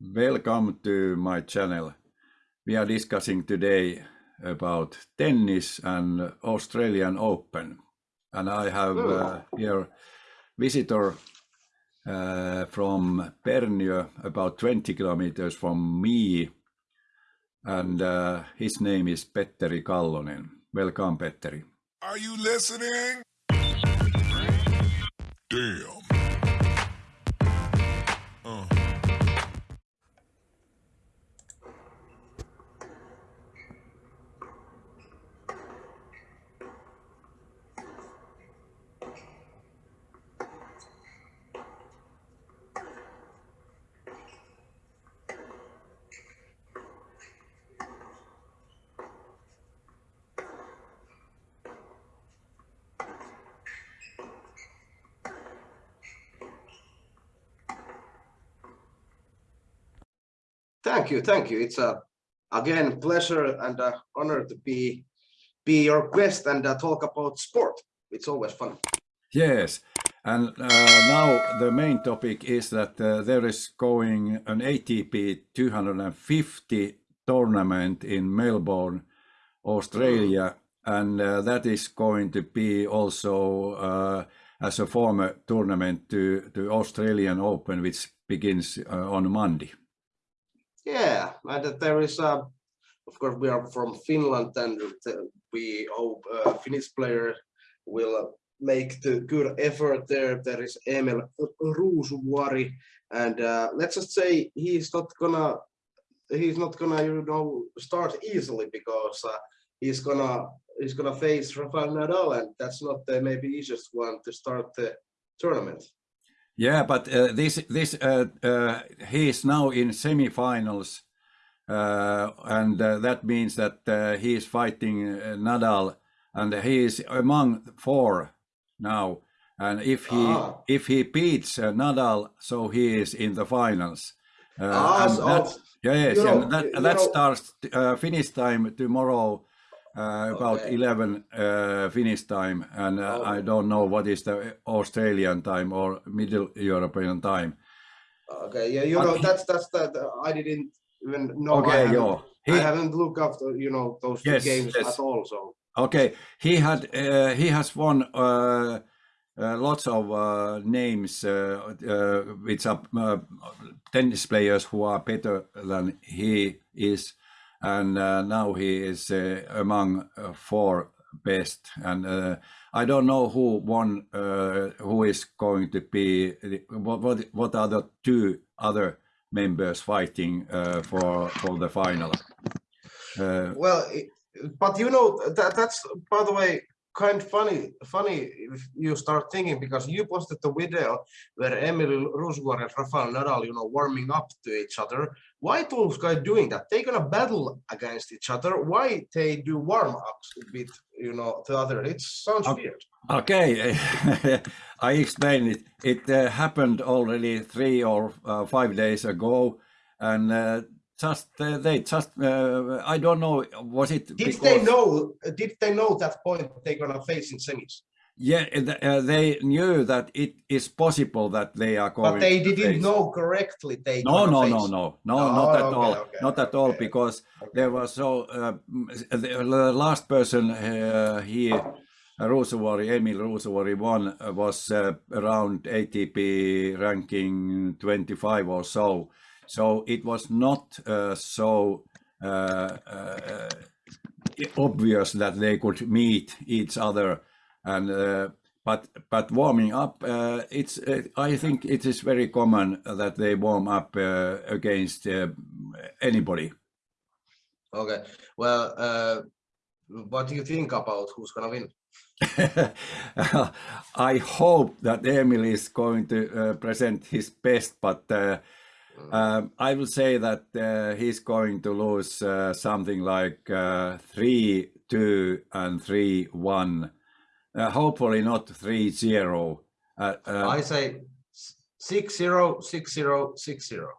Welcome to my channel. We are discussing today about tennis and Australian Open. And I have uh, here visitor uh, from Perniö, about 20 kilometers from me. And uh, his name is Petteri Kallonen. Welcome, Petteri. Are you listening? Damn. Thank you, thank you. It's a again pleasure and honor to be be your guest and uh, talk about sport. It's always fun. Yes, and uh, now the main topic is that uh, there is going an ATP 250 tournament in Melbourne, Australia, and uh, that is going to be also uh, as a former tournament to to Australian Open, which begins uh, on Monday. Yeah, and there is a, of course, we are from Finland and we hope uh, Finnish player will uh, make the good effort there. There is Emil Ruusuvuori, and uh, let's just say he's not gonna, he's not gonna, you know, start easily because uh, he's gonna, he's gonna face Rafael Nadal, and that's not the maybe easiest one to start the tournament. Yeah, but uh, this this uh, uh, he is now in semifinals, uh, and uh, that means that uh, he is fighting uh, Nadal, and he is among four now. And if he Ah. if he beats uh, Nadal, so he is in the finals. Uh, Ah, and so- yes, you know, and that that know- starts uh, Finnish time tomorrow. Uh, about Okay. 11 uh, Finnish time, and uh, Oh. I don't know what is the Australian time or Middle European time. Okay, yeah, you But know, that's that's that. I didn't even know. I Okay. I He, haven't looked after you know, those Yes, games yes. at all. So okay, he had uh, he has won uh, uh, lots of uh, names uh, uh, which are uh, tennis players who are better than he is, and uh, now he is uh, among uh, four best. And I don't know who won, who is going to be. What what what are the two other members fighting for for the final? Well, it- but you know that that's by the way kind of funny. Funny if you start thinking because you posted the video where Emil Ruusuvuori and Rafael Nadal, you know, warming up to each other. Why those guys doing that? They're gonna battle against each other. Why they do warm ups with you know the other? It sounds Okay. weird. Okay, I explained it. It uh, happened already three or uh, five days ago, and uh, just uh, they just uh, I don't know was it Did they know? Did they know that point they're gonna face in semis? Yeah, uh, they knew that it is possible that they are going. But they to didn't face- know correctly. They No, no, no, no, no, Oh, not at okay, all, okay, not at all, okay, because there was so uh, mm, the the last person uh, he Ruusuvuori, Emil Ruusuvuori won uh, was uh, around ATP ranking 25 or so. So it was not uh, so uh, uh, obvious that they could meet each other and uh, but but warming up uh, it's uh, i think it is very common that they warm up uh, against anybody Okay. Well, uh, what do you think about who's gonna win? i hope that emil is going to present his best but uh, um, I will say that uh, he's going to lose uh, something like uh, 3 2 and 3 1. Uh, hopefully not 3 0. Uh, uh, I say s- six zero, six zero, six zero.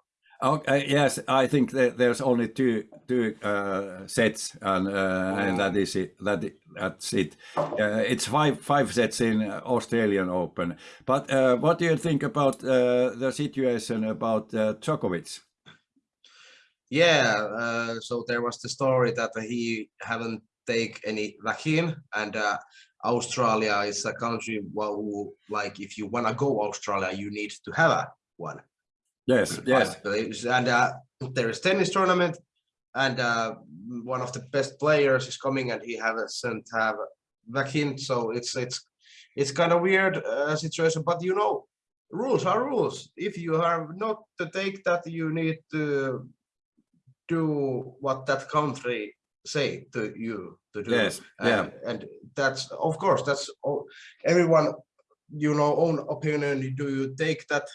Okay, yes, I think that there's only two two uh, sets, and, uh, and that is it. That that's it. Uh, it's five five sets in Australian Open. But uh, what do you think about uh, the situation about uh, Djokovic? Yeah, uh, so there was the story that he haven't take any vaccine and uh, Australia is a country who, like if you want to go Australia, you need to have one. Yes, yes. And uh, there is tennis tournament and uh, one of the best players is coming and he hasn't have vaccine. So it's it's it's kind of weird uh, situation, but you know, rules are rules. If you have not to take that, you need to do what that country say to you to do. yes, and, yeah, and that's of course that's everyone you know own opinion do you take that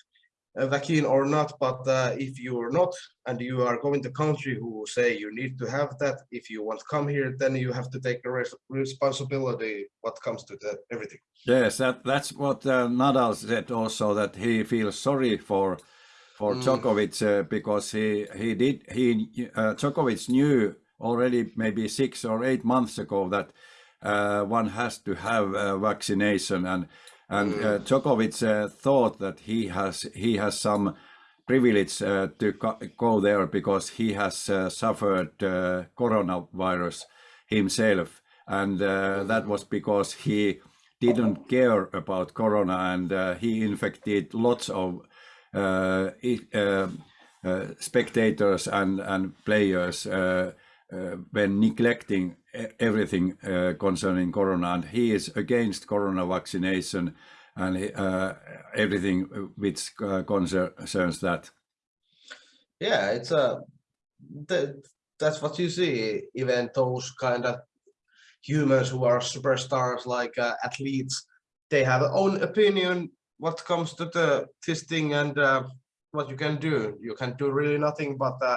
vaccine or not but uh, if you are not and you are going to country who say you need to have that if you want to come here then you have to take the res responsibility what comes to the everything yes. That that's what uh, Nadal said also that he feels sorry for for Mm. Djokovic uh, because he he did he uh, Djokovic knew already maybe six or eight months ago that uh, one has to have uh, vaccination and and uh, Djokovic uh, thought that he has he has some privilege uh, to go, there because he has uh, suffered uh, coronavirus himself. And uh, that was because he didn't care about corona and he infected lots of spectators and and players when neglecting everything uh, concerning corona and he is against corona vaccination and uh, everything which uh, concerns that. Yeah it's a that, that's what you see even those kind of humans who are superstars like uh, athletes they have their own opinion what comes to the this thing and uh, what you can do. You can do really nothing but uh,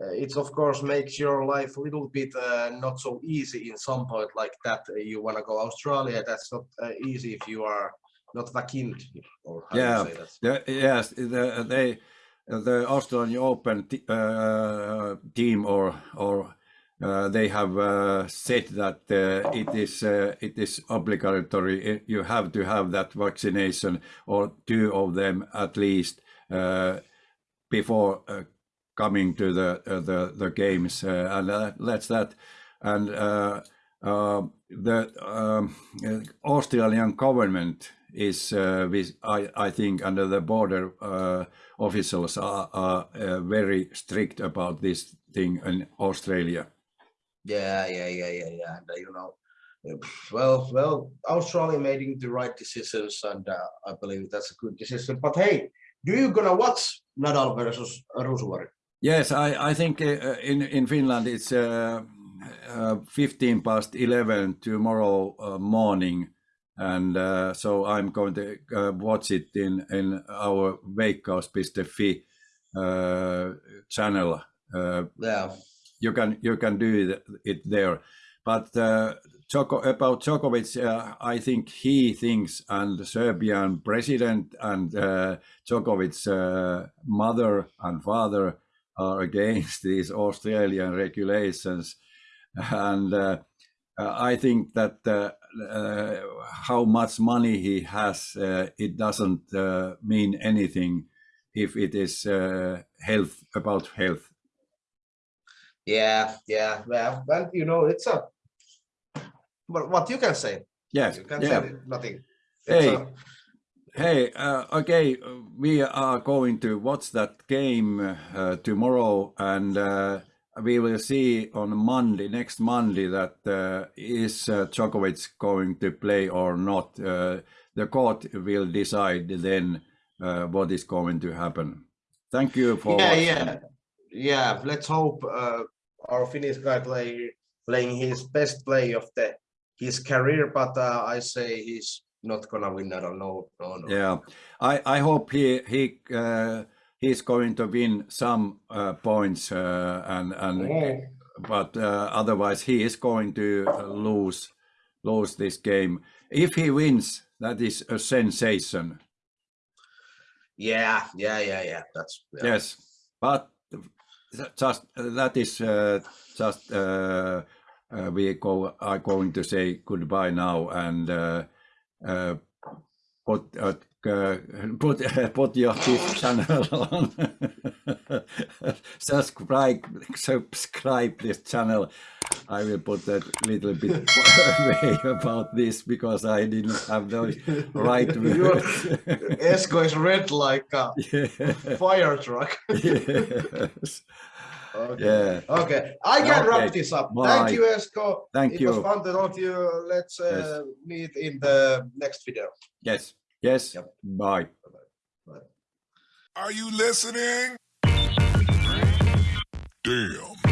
it's of course makes your life a little bit uh, not so easy in some point like that uh, you want to go australia that's not uh, easy if you are not vaccinated or how Yeah. you say that The, yes, the, they, the Australian Open uh, team or or uh, they have uh, said that uh, it is uh, it is obligatory. You have to have that vaccination or two of them at least uh, before uh, coming to the uh, the the games, uh, and uh, that's that. And the um, Australian government is, with, I, I think, under the border officials are, are very strict about this thing in Australia. Yeah, yeah, yeah, yeah, yeah. And, you know, well, well, Australia making the right decisions, and uh, I believe that's a good decision. But hey, do you gonna watch Nadal versus Ruusuvuori? Yes, I, I think uh, in, in Finland it's uh, uh, 15 past 11 tomorrow uh, morning. And uh, so I'm going to uh, watch it in, in our Veikkaus.fi uh, channel. Uh, Yeah, you can you can do it, it there. But uh, about Djokovic, uh, I think he thinks, and the Serbian president and uh, Djokovic's uh, mother and father are against these Australian regulations, and uh, uh, I think that uh, uh, how much money he has, uh, it doesn't uh, mean anything if it is uh, health about health. yeah, yeah. Well, well, you know, it's a. But what you can say, Yes, you can yeah. say nothing. It's Hey, a- Hey, uh, okay, we are going to watch that game uh, tomorrow, and uh, we will see on Monday, next Monday, that uh, is uh, Djokovic going to play or not. Uh, the court will decide then uh, what is going to happen. Thank you for yeah, watching. yeah, yeah. Let's hope uh, our Finnish guy play playing his best play of the his career. But I say he's not gonna win. I don't know. No, no. Yeah, I, I hope he he uh, he's going to win some uh, points uh, and and Mm. but uh, otherwise he is going to uh, lose lose this game. If he wins, that is a sensation. Yeah, yeah, yeah, yeah. That's yeah. Yes, but just that is uh, just uh, uh, we go are going to say goodbye now and uh, put uh, put put your channel on. subscribe subscribe this channel. I will put a little bit way about this because I didn't have those right words. Esko is red like a fire truck. yes. Okay. Yeah. Okay, I can Okay, wrap this up. bye. Thank you, Esko. Thank it you. was fun to talk to you. Let's uh, meet in the next video. Yes. Yes. Yep. Bye. Are you listening? Damn.